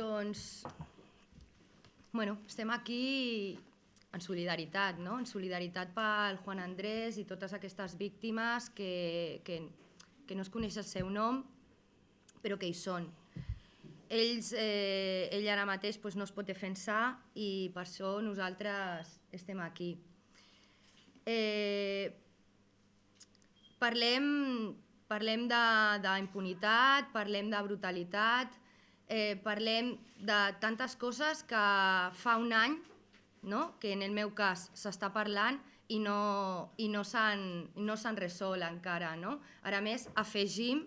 doncs, bueno, estem aquí en solidaritat, no? en solidaritat pel Juan Andrés i totes aquestes víctimes que, que, que no es coneix el seu nom, però que hi són. Ells, eh, ell ara mateix doncs, no es pot defensar i per això nosaltres estem aquí. Eh, parlem parlem d'impunitat, parlem de brutalitat, eh, parlem de tantes coses que fa un any, no? que en el meu cas s'està parlant i no, i no s'han no resolt encara. No? Ara més, afegim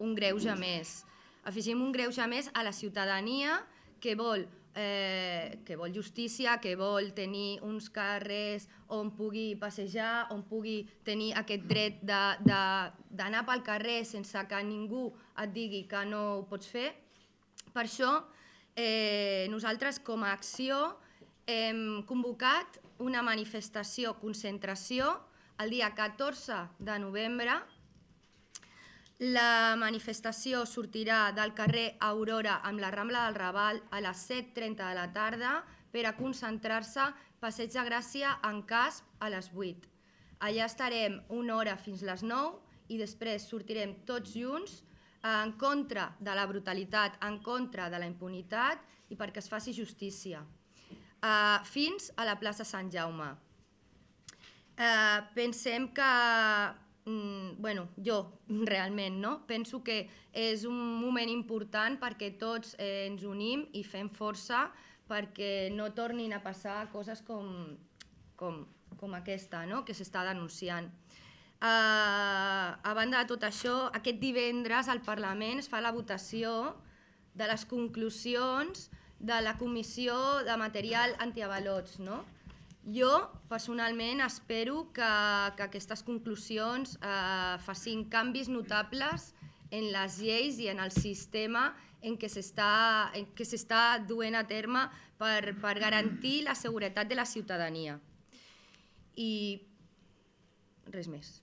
un greuge més. Afegim un greuge més a la ciutadania que vol eh, que vol justícia, que vol tenir uns carrers on pugui passejar, on pugui tenir aquest dret d'anar pel carrer sense que ningú et digui que no ho pots fer. Per això, eh, nosaltres com a acció hem convocat una manifestació, concentració, el dia 14 de novembre la manifestació sortirà del carrer Aurora amb la Rambla del Raval a les 7.30 de la tarda per a concentrar-se Passeig de Gràcia en Casp a les 8. Allà estarem una hora fins les 9 i després sortirem tots junts en contra de la brutalitat, en contra de la impunitat i perquè es faci justícia. Uh, fins a la plaça Sant Jaume. Uh, pensem que mm, bueno, jo realment no? penso que és un moment important perquè tots eh, ens unim i fem força perquè no tornin a passar coses com, com, com aquesta no? que s'està denunciant. Uh, a banda de tot això, aquest divendres al Parlament es fa la votació de les conclusions de la Comissió de Material Antiavalots. No? Jo, personalment, espero que, que aquestes conclusions eh, facin canvis notables en les lleis i en el sistema en què s'està duent a terme per, per garantir la seguretat de la ciutadania. I res més.